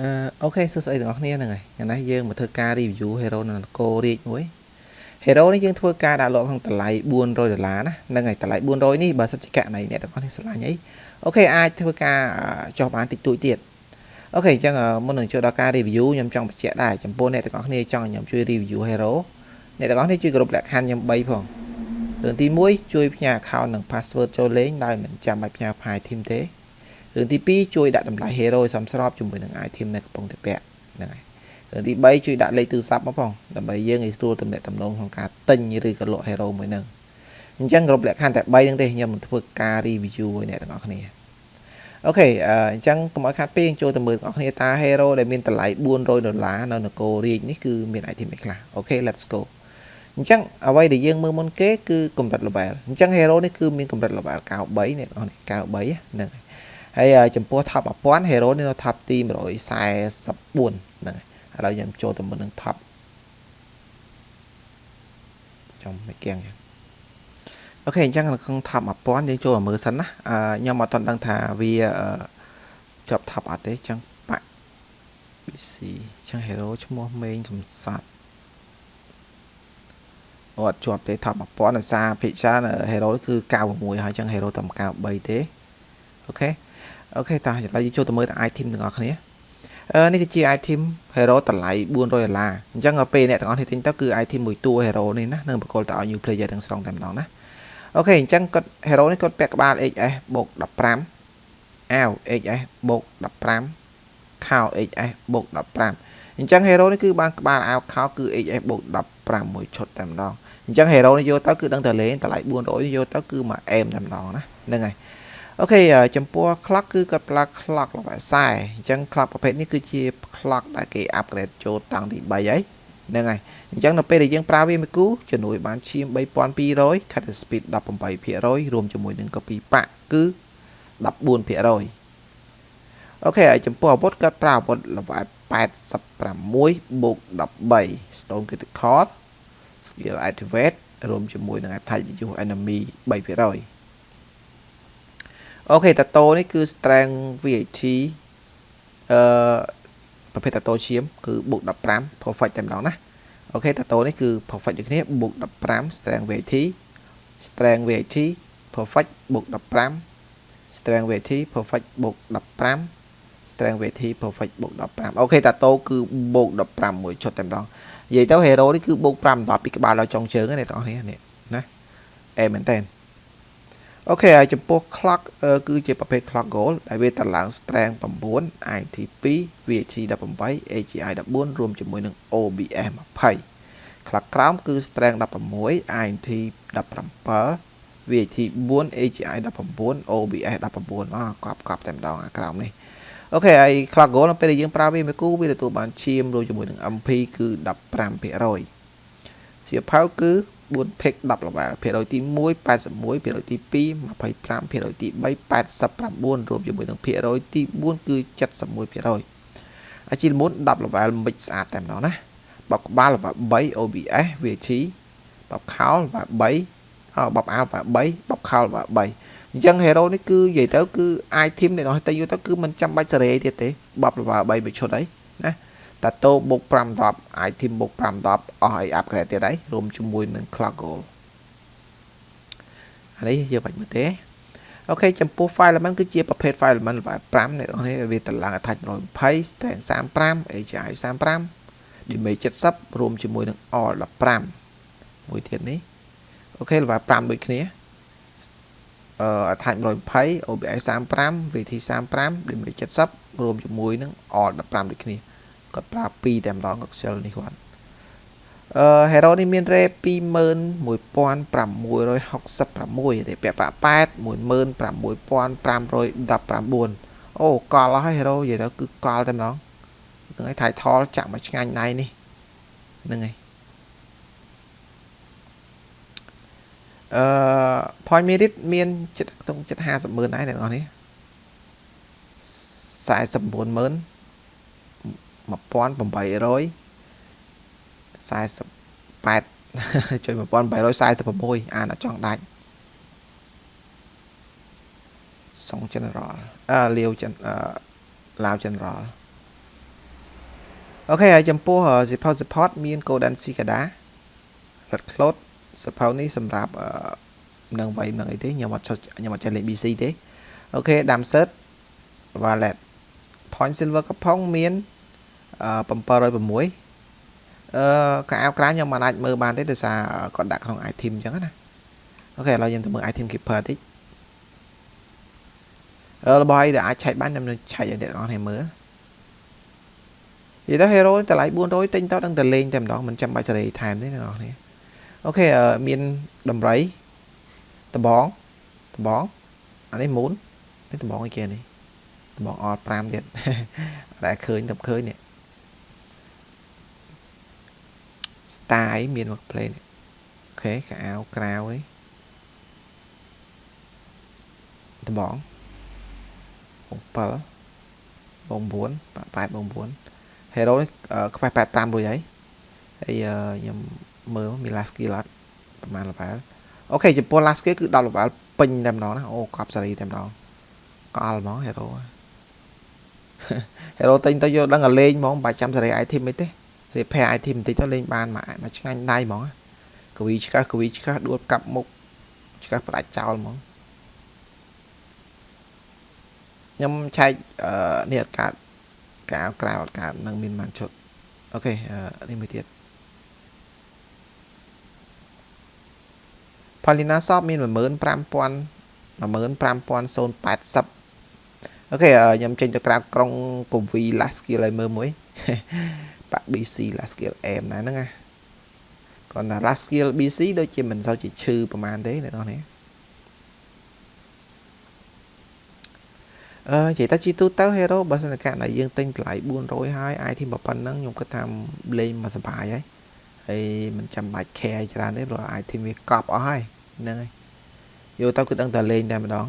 អឺ OK សួស្តីទាំងអស់គ្នាហ្នឹងហើយថ្ងៃនេះយើងមកធ្វើការ review hero នៅគររាជមួយ hero នេះយើងធ្វើការដាក់លក់ក្នុងតម្លៃ400ដុល្លារណាហ្នឹងហើយតម្លៃ400នេះបើសិនជាកាលណាអ្នកទាំងអស់នេះស្រឡាញ់អី OK អាចធ្វើការចុះបានតិចតួចទៀត OK អញ្ចឹងមុននឹងចូលដល់ការ review ខ្ញុំចង់បញ្ជាក់ដែរចំពោះអ្នកទាំងអស់គ្នាចង់ឲ្យខ្ញុំជួយ review hero អ្នកទាំងអស់គ្នាជួយគ្រប់លក្ខខណ្ឌខ្ញុំ3ផងរឿងទី1ជួយផ្ញើ account និង password ចូលលេងដោយមិនចាំបាច់ផ្ញើ file team ទេ រឿងទី2ជួយដាក់តម្លៃ hero ឲ្យសមស្របជាមួយនឹង item នៅកំពុងតែពាក់ហ្នឹងហើយរឿងទី3ជួយដាក់លេខទូរស័ព្ទមកផងដើម្បីយើងឲ្យស្រួលទំនាក់ទំនងក្នុងការទិញឬក៏លក់ hero មួយហ្នឹងអញ្ចឹងគ្រប់លក្ខខណ្ឌតែ3ហ្នឹងទេខ្ញុំនឹងធ្វើការ review ឲ្យអ្នកទាំងអស់គ្នា OK អញ្ចឹងកុំឲ្យខាតពេលចូលទៅមើលទាំងអស់គ្នាថា hero ដែលមានតម្លៃ400ដុល្លារនៅនគររាជនេះគឺមាន item អីខ្លះ OK let's go អញ្ចឹងអ្វីដែលយើងមើលមុនគេគឺកម្រិត level អញ្ចឹង hero នេះគឺមានកម្រិត level 93អ្នកទាំងអស់នេះ93ហ្នឹងហើយ ហើយចំពោះ top 1000 hero នេះនៅ top ទី144ហ្នឹងឥឡូវខ្ញុំចូលទៅមុននឹង top ចំមិនគៀងចឹងអូខេអញ្ចឹងនៅក្នុង top 1000យើងចូលមើលសិនណាខ្ញុំអត់ទាន់ដឹងថាវាជាប់ top អត់ទេអញ្ចឹងបាក់ BC អញ្ចឹង hero ឈ្មោះមេងកំសត់អត់ជាប់ទេ top 1000ដោយសារភិជា hero គឺ96ហើយអញ្ចឹង hero តែ93ទេ OK OK តោះឥឡូវយើងចូលទៅមើលតែ item ទាំងអស់គ្នាអឺនេះគឺជា item hero តម្លៃ400ដុល្លារអញ្ចឹងពេលអ្នកទាំងអស់គ្នាទិញទៅគឺ item មួយតួ hero នេះណានឹងបកគលទៅឲ្យ new player ទាំងស្រុងតែម្ដងណា OK អញ្ចឹងគាត់ hero នេះគាត់ពាក់ក្បាល HS បូក15អាវ HS បូក15ខោ HS បូក15អញ្ចឹង hero នេះគឺបានក្បាលអាវខោគឺ HS បូក15មួយឈុតតែម្ដងអញ្ចឹង hero នេះយកទៅគឺដឹងតែលេងតម្លៃ400នេះយកទៅគឺមកអែមតែម្ដងណាហ្នឹងហើយ អូខេចំពោះ clock គឺគាត់ប្រើ clock លំអខ្សែអញ្ចឹង clock ប្រភេទនេះគឺជា clock ដែលគេ upgrade ចូលតាំងទី3ហើយហ្នឹងហើយអញ្ចឹងនៅពេលដែលយើងប្រើវាមួយគូជំនួយបានឈាម3200 cut speed 18%រួមជាមួយនឹង copy pack គឺ14% OK ហើយចំពោះអាវុធគាត់ប្រើអាវុធ level 86បូក13 stone critical skill activate រួមជាមួយនឹង attack reduce enemy 3% OK តាតូនេះគឺ strength VAT អឺប្រភេទតាតូឈាមគឺបូក15 perfect តែម្ដងណា OK តាតូនេះគឺ perfect ដូចគ្នាបូក15 strength VAT strength VAT perfect បូក15 strength VAT perfect បូក15 strength VAT perfect បូក15អូខេតាតូគឺបូក15មួយឈុតតែម្ដងនិយាយទៅ hero នេះគឺបូក5 10ពីក្បាលដល់ចុងជើងណាអ្នកទាំងអស់គ្នានេះណាអេមែនតើ អូខេហើយចំពោះ clock គឺជាប្រភេទ clock goal ដែលវាតឡើង strength 9 IT 2 VAT 18 AGI 14រួមជាមួយនឹង OBS 20 clock ក្រោមគឺ strength 16 IT 17 VAT 4 AGI 19 OBS 19អកប់កប់តែម្ដងអាក្រោមនេះអូខេហើយ clock goal នៅពេលដែលយើងប្រើវាមួយគូវាទទួលបានឈាមរួមជាមួយនឹង MP គឺ15%សៀវភៅគឺ 4 pick 10 level ភាគរយទី1 81ភាគរយទី2 25ភាគរយទី3 89រួមជាមួយនឹងភាគរយទី4គឺ71ភាគរយអាជីលមុន10 level មិចស្អាតតែម្ដងណាបបក្បាល level 3 OBS VAT បបខោល level 3អបបអាល level 3បបខោល level 3អញ្ចឹង hero នេះគឺនិយាយទៅគឺ item អ្នកនរតែយកទៅគឺមិនចាំបាច់សេរីទៀតទេបប level 3មួយឈុតអីណា តាតូបុក5 10 item បុក5 10អស់ឲ្យ upgrade ទៀតហើយរួមជាមួយនឹង clock goal អានេះយើងបាច់មើលទេអូខេចំពោះ file element គឺជាប្រភេទ file element level 5អ្នកនរវាតម្លើង attach 120 strength 35 AGI 35 damage 70រួមជាមួយនឹង all 15មួយទៀតនេះអូខេ level 5ដូចគ្នាអឺ attach 120 OBI 35 VT 35 damage 70រួមជាមួយនឹង all 15ដូចគ្នា គាត់ប្រើ2តែម្ដងគាត់ខ្ជិលនេះគាត់អឺ hero នេះមានរ៉េ21666រ៉េពាក់ប៉8 16519អូកលហើយ hero និយាយទៅគឺកលតែម្ដងហ្នឹងហើយ title ចាក់មកឆ្ងាញ់ណៃនេះហ្នឹងហើយអឺ point merit មានចិត្តក្នុងចិត្ត50ម៉ឺនដែរអ្នកនរនេះ49ម៉ឺន 1848ចុយ1846អានអត់ចង់ដាច់សុង general អឺលាវចិនអឺឡាវ general អូខេហើយចំពោះ support support មាន Golden Cicada Red Cloud សភៅនេះសម្រាប់នឹងវៃនឹងអីទេខ្ញុំអត់ខ្ញុំអត់ចេះលេខ BC ទេអូខេ Damset Wallet Point Silver កំផុងមាន 706អឺកៅអៅក្រៅខ្ញុំមិនអាចមើលបានទេដោយសារគាត់ដាក់ក្នុង item អញ្ចឹងណាអូខេឥឡូវខ្ញុំទៅមើល item keeper តិចអឺរបស់អីដែលអាចឆែកបានខ្ញុំនឹងឆែកឲ្យអ្នកនរគ្នាមើលនិយាយទៅ hero តម្លៃ400ទិញទៅដឹងតែលេងតែម្ដងមិនចាំបាច់សេរីថែមទេអ្នកនរគ្នាអូខេមានដំរីដបងដបងអានេះមូននេះដបងអីគេនេះដបងអត់5ទៀតតែឃើញតែឃើញនេះ style មានមក play នេះអូខេកៅអៅក្រៅនេះដបងបង7បង9 8បង9 hero នេះខ្វះ85រួចហើយហើយខ្ញុំមើលមាន last skill អត់ប្រហែល level អូខេចំពោះ last skill គឺ10 level ពេញតែម្ដងណាអូកប់សេរីតែម្ដងកល់ហ្មង hero hero ទិញទៅយកដឹងតែលេងហ្មងមិនបាច់ចាំសេរី item អីទេ repair item បន្តិចទៅលេងបានមកមកឆ្ងាញ់ដៃហ្មងកវីឆ្កាស់កវីឆ្កាស់ដួលកាប់មុខឆ្កាស់ផ្ដាច់ចោលហ្មងខ្ញុំឆែកនេះអត់កើតកាវក្រៅអត់កើតនឹងមានបានឈុតអូខេនេះមួយទៀត Paulina Shop មាន15000 15080អូខេខ្ញុំចេញទៅក្រៅក្រុងកូវី last skill ឲ្យមើលមួយ បាក់ BC last skill M ណាហ្នឹងណាគាត់ថា last skill BC ដូចជាមិនសូវជាឈឺប្រហែលទេអ្នកនរនេះអឺនិយាយទៅជីទូទៅ hero បើសិនតែដែលយើងទិញតម្លៃ400ហើយ item ប៉ុណ្ណឹងខ្ញុំគិតថាលេងមកសុបាយហើយហើយមិនចាំបាច់ care ច្រើនទេព្រោះ item វាកប់អស់ហើយហ្នឹងហើយយកទៅគឺដឹងតែលេងតែម្ដង